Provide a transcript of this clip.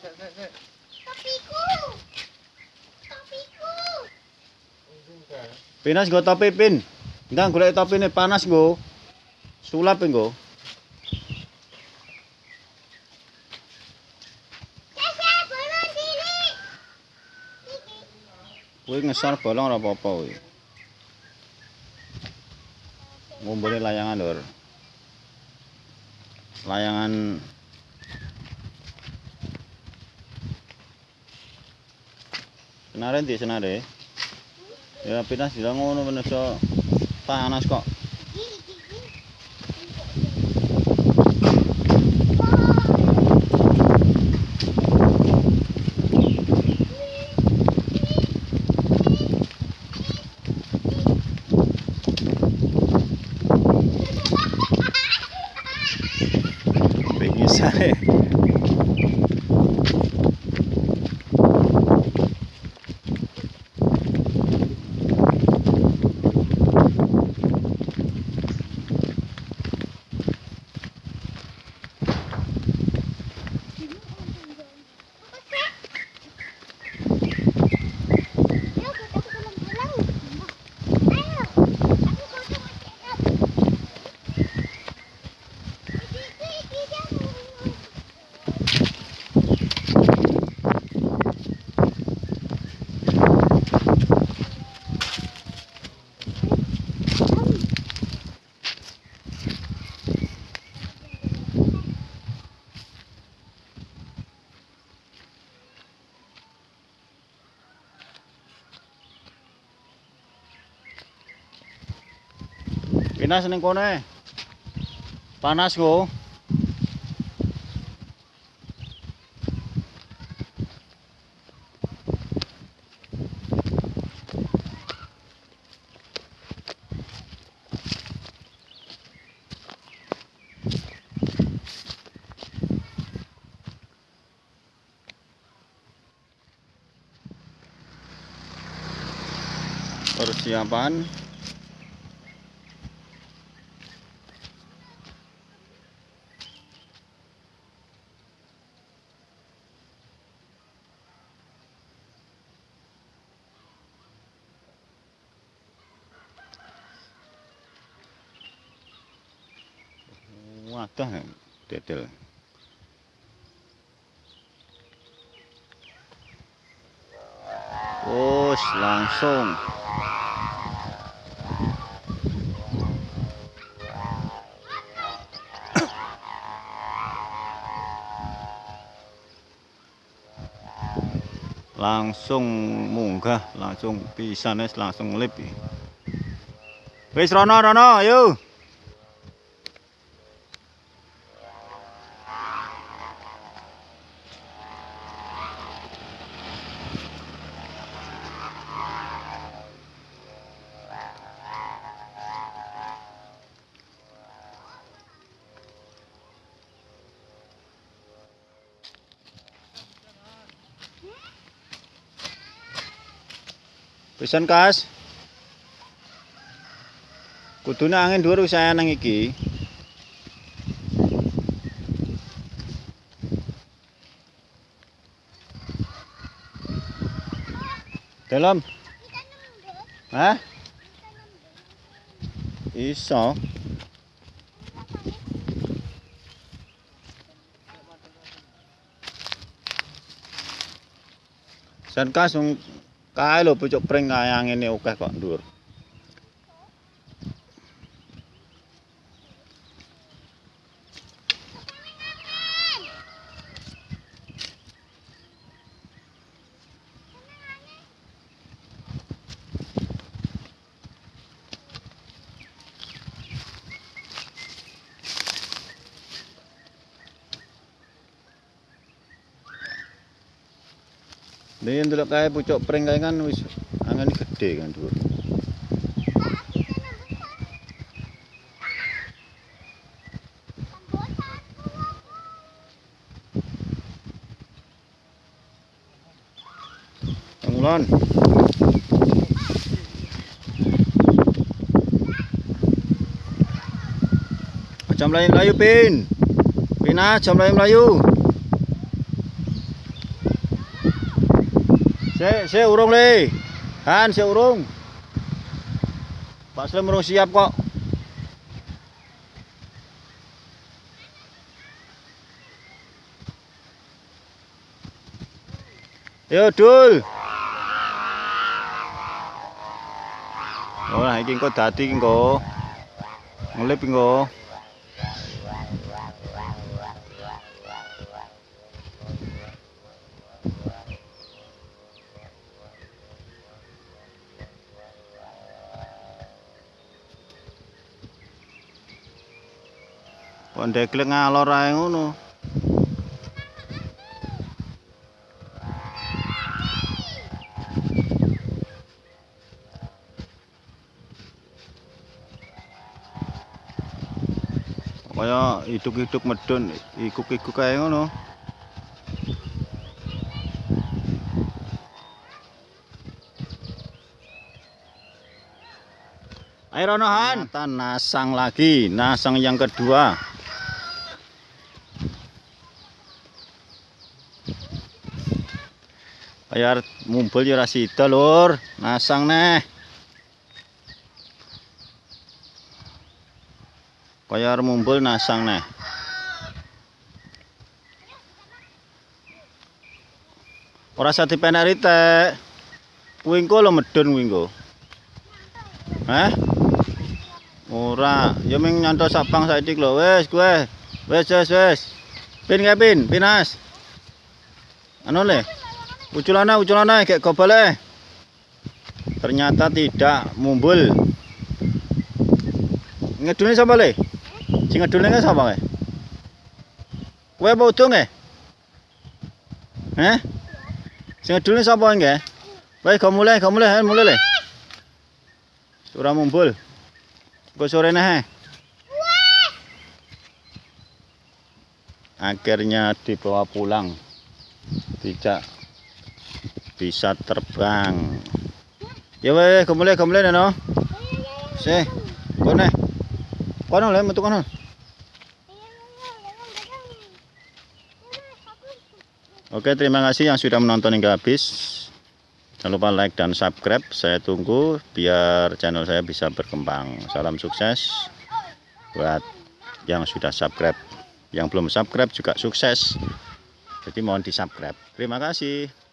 Topiku. Topiku. Pinas nggo topi pin. Ndang golek topine panas nggo. Sulap bolon sini. Kuwi ngesor bolong ora apa-apa kuwi. Ngumpulin layangan lur. Layangan Senare ndi senare? Ya pinas bilang ngono menungso panas kok. Pinggisane. Pinas ning kono e. Panas nggo. Persiapan Wadah dedel. Wus langsung. langsung munggah langsung pisane langsung lip wis rono rono ayo Pisan kas. Kudune angin dhuwur wis nang iki. Dalam. Hah? Iso. San kas wong kae lho pucuk pring kaya ngene akeh kok dhuwur. Nih ndelok kae pucuk pring kae kan wis angin gede kan dhuwur. Ngulon. Aja mlayu mlayu pin. Pina aja mlayu mlayu. Sik, sik urung le. Han, sik urung. Pak Slim urung siap kok. Yo, Dul. Oh, nah iki engko dadi engko. Ngelip engko. Kok ndeklek ngalor ae ngono. Kaya iduk-iduk medun, ikuk-ikuk kae ngono. Ayo Rono Han, Ternyata nasang lagi, nasang yang kedua. Bayar mumpul ya ora sida, Lur. Nasang neh. Bayar mumpul nasang neh. Ora usah dipenek ritek. Wingko lo medun wingko. Hah? Ora, ya ming nyanto sapang saiki lho. Wis kowe. Wis wis wis. Pin kae pin, pinas. Anu le. Uculana uculana kayak gobale. Ternyata tidak mumbul. Ngedune sapa le? Sing ngedune sapa kae? Kowe apa udung e? Heh? Sing ngedune sapa nggih? Wes go mulai, go mulai, ayo mulai le. Ora mumbul. Kok sore neh. Akhirnya dibawa pulang. Tidak bisa terbang. Ya weh, go mulai, go mulai no. Se. Kono. Kono le metu kono. Oke, terima kasih yang sudah menonton hingga habis. Jangan lupa like dan subscribe. Saya tunggu biar channel saya bisa berkembang. Salam sukses buat yang sudah subscribe. Yang belum subscribe juga sukses. Jadi mohon di subscribe. Terima kasih.